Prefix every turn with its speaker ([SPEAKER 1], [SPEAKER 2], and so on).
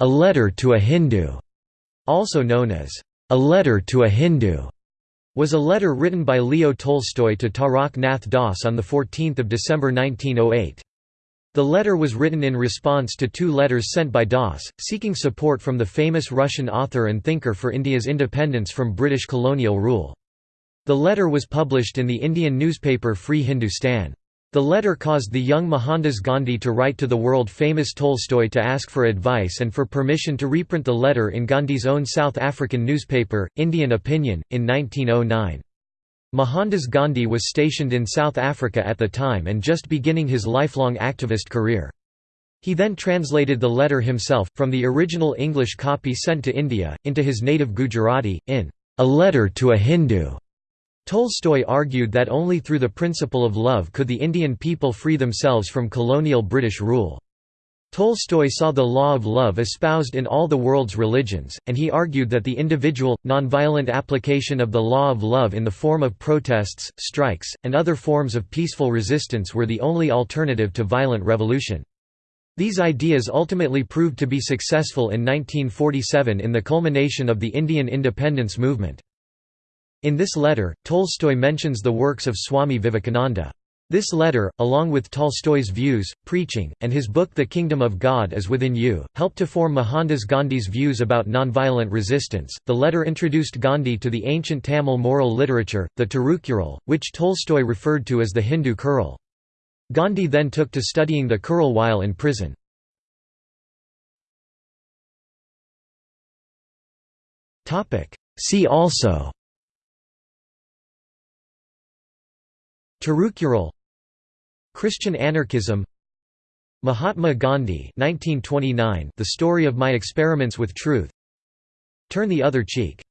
[SPEAKER 1] A Letter to a Hindu, also known as A Letter to a Hindoo, was a letter written by Leo Tolstoy to Tarak Nath Das on 14 December 1908. The letter was written in response to two letters sent by Das, seeking support from the famous Russian author and thinker for India's independence from British colonial rule. The letter was published in the Indian newspaper Free Hindustan. The letter caused the young Mohandas Gandhi to write to the world-famous Tolstoy to ask for advice and for permission to reprint the letter in Gandhi's own South African newspaper, Indian Opinion, in 1909. Mohandas Gandhi was stationed in South Africa at the time and just beginning his lifelong activist career. He then translated the letter himself, from the original English copy sent to India, into his native Gujarati, in A Letter to a Hindu. Tolstoy argued that only through the principle of love could the Indian people free themselves from colonial British rule. Tolstoy saw the law of love espoused in all the world's religions, and he argued that the individual, nonviolent application of the law of love in the form of protests, strikes, and other forms of peaceful resistance were the only alternative to violent revolution. These ideas ultimately proved to be successful in 1947 in the culmination of the Indian independence movement. In this letter, Tolstoy mentions the works of Swami Vivekananda. This letter, along with Tolstoy's views, preaching, and his book The Kingdom of God is Within You, helped to form Mohandas Gandhi's views about nonviolent resistance. The letter introduced Gandhi to the ancient Tamil moral literature, the Tirukkural, which Tolstoy referred to as the Hindu Kural. Gandhi then took to studying the Kural while in prison. See also Tirukkural Christian anarchism Mahatma Gandhi 1929 The Story of My Experiments with Truth Turn the Other Cheek